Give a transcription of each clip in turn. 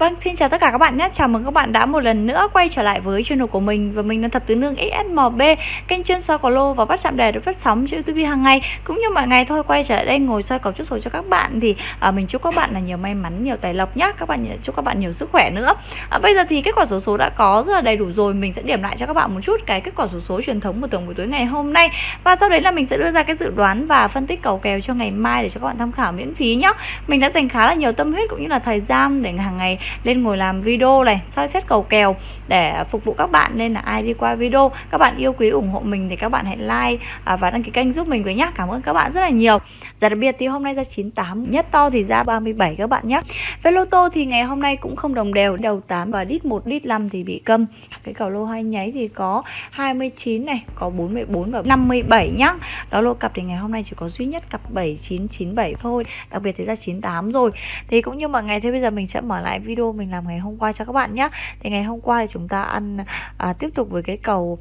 Vâng, xin chào tất cả các bạn nhé. Chào mừng các bạn đã một lần nữa quay trở lại với channel của mình và mình là Thập Tứ Nương XSMB, kênh chuyên soi cầu lô và bắt chạm đề được phát sóng trên YouTube hàng ngày. Cũng như mọi ngày thôi quay trở lại đây ngồi soi cầu chút số cho các bạn thì à, mình chúc các bạn là nhiều may mắn, nhiều tài lộc nhé. Các bạn chúc các bạn nhiều sức khỏe nữa. À, bây giờ thì kết quả số số đã có rất là đầy đủ rồi, mình sẽ điểm lại cho các bạn một chút cái kết quả số số truyền thống của tuần buổi tối ngày hôm nay và sau đấy là mình sẽ đưa ra cái dự đoán và phân tích cầu kèo cho ngày mai để cho các bạn tham khảo miễn phí nhé. Mình đã dành khá là nhiều tâm huyết cũng như là thời gian để hàng ngày lên ngồi làm video này, soi xét cầu kèo để phục vụ các bạn. Nên là ai đi qua video, các bạn yêu quý ủng hộ mình thì các bạn hãy like à, và đăng ký kênh giúp mình với nhá. Cảm ơn các bạn rất là nhiều. Giá đặc biệt thì hôm nay ra 98 nhất to thì ra 37 các bạn nhé về lô tô thì ngày hôm nay cũng không đồng đều. Đầu 8 và đít 1 đít 5 thì bị câm. Cái cầu lô hai nháy thì có 29 này, có 44 và 57 nhá. Đó, lô cặp thì ngày hôm nay chỉ có duy nhất cặp 7997 thôi. Đặc biệt thì ra 98 rồi. Thì cũng như mọi ngày thế bây giờ mình sẽ mở lại video mình làm ngày hôm qua cho các bạn nhé. Thì ngày hôm qua thì chúng ta ăn à, tiếp tục với cái cầu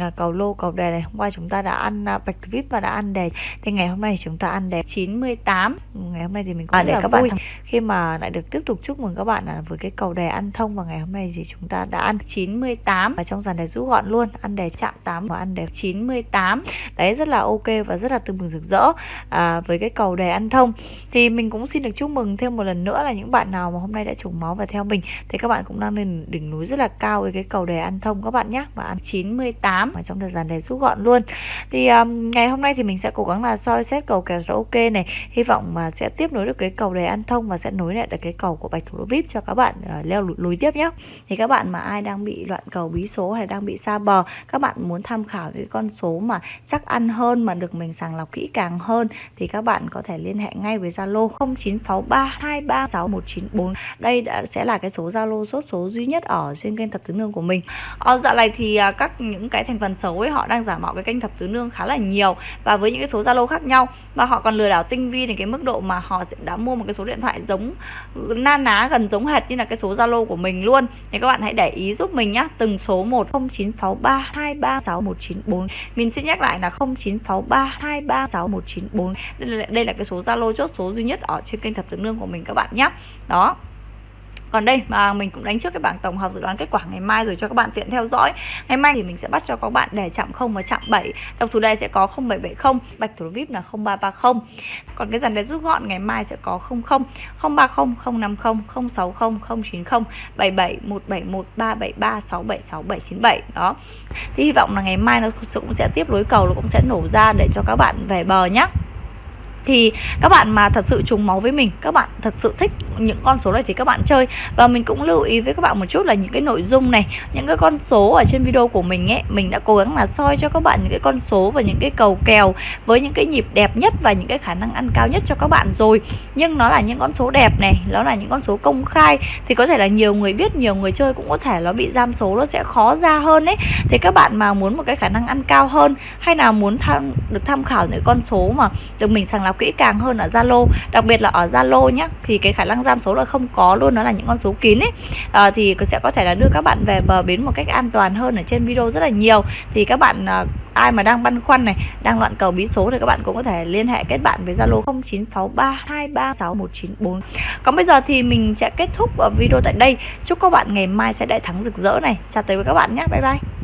à, cầu lô cầu đề này. Hôm qua chúng ta đã ăn à, bạch vip và đã ăn đề thì ngày hôm nay chúng ta ăn đề 98 ngày hôm nay thì mình cũng à, để các vui. bạn khi mà lại được tiếp tục chúc mừng các bạn là với cái cầu đề ăn thông và ngày hôm nay thì chúng ta đã ăn 98 ở trong dàn đề rút gọn luôn ăn đề chạm 8 và ăn đề 98 đấy rất là ok và rất là tưng bừng rực rỡ à, với cái cầu đề ăn thông. Thì mình cũng xin được chúc mừng thêm một lần nữa là những bạn nào mà hôm nay đã trùng máu và theo mình. Thì các bạn cũng đang lên đỉnh núi rất là cao với cái cầu đề ăn thông các bạn nhé và ăn 98 ở trong thời gian đề rút gọn luôn. Thì um, ngày hôm nay thì mình sẽ cố gắng là soi xét cầu kèo ok này. Hy vọng mà sẽ tiếp nối được cái cầu đề ăn thông và sẽ nối lại được cái cầu của bạch thủ đô vip cho các bạn uh, leo lối tiếp nhé thì các bạn mà ai đang bị loạn cầu bí số hay đang bị xa bờ các bạn muốn tham khảo cái con số mà chắc ăn hơn mà được mình sàng lọc kỹ càng hơn thì các bạn có thể liên hệ ngay với Zalo 0963236194 đây đã sẽ là cái số Zalo chốt số duy nhất ở trên kênh thập tứ nương của mình. Ở dạo này thì à, các những cái thành phần xấu ấy họ đang giả mạo cái kênh thập tứ nương khá là nhiều và với những cái số Zalo khác nhau. Và họ còn lừa đảo tinh vi đến cái mức độ mà họ sẽ đã mua một cái số điện thoại giống na ná gần giống hệt như là cái số Zalo của mình luôn. Thì các bạn hãy để ý giúp mình nhá. Từng số 109632361194 mình xin nhắc lại là 0963236194 đây là, đây là cái số Zalo chốt số duy nhất ở trên kênh thập tứ nương của mình các bạn nhé đó còn đây mà mình cũng đánh trước cái bảng tổng hợp dự đoán kết quả ngày mai rồi cho các bạn tiện theo dõi. Ngày mai thì mình sẽ bắt cho các bạn đề chạm 0 và chạm 7 độc thủ đề sẽ có 0770 bạch thủ vip là 0330 còn cái dàn đề rút gọn ngày mai sẽ có 00 030 050 060 090 77 171 373 676 797 đó. Thì hy vọng là ngày mai nó cũng sẽ tiếp lối cầu, nó cũng sẽ nổ ra để cho các bạn về bờ nhé thì các bạn mà thật sự trùng máu với mình, các bạn thật sự thích những con số này thì các bạn chơi. Và mình cũng lưu ý với các bạn một chút là những cái nội dung này, những cái con số ở trên video của mình ấy, mình đã cố gắng là soi cho các bạn những cái con số và những cái cầu kèo với những cái nhịp đẹp nhất và những cái khả năng ăn cao nhất cho các bạn rồi. Nhưng nó là những con số đẹp này, nó là những con số công khai, thì có thể là nhiều người biết, nhiều người chơi cũng có thể nó bị giam số, nó sẽ khó ra hơn ấy. Thì các bạn mà muốn một cái khả năng ăn cao hơn, hay là muốn tham, được tham khảo những con số mà được mình sàng lọc kỹ càng hơn ở Zalo đặc biệt là ở Zalo nhé thì cái khả năng giam số là không có luôn nó là những con số kín ấy. À, thì sẽ có thể là đưa các bạn về bờ bến một cách an toàn hơn ở trên video rất là nhiều. Thì các bạn à, ai mà đang băn khoăn này đang loạn cầu bí số thì các bạn cũng có thể liên hệ kết bạn với Zalo 0963236194 còn bây giờ thì mình sẽ kết thúc ờ, video tại đây. Chúc các bạn ngày mai sẽ đại thắng rực rỡ này. Chào tới với các bạn nhé bye bye.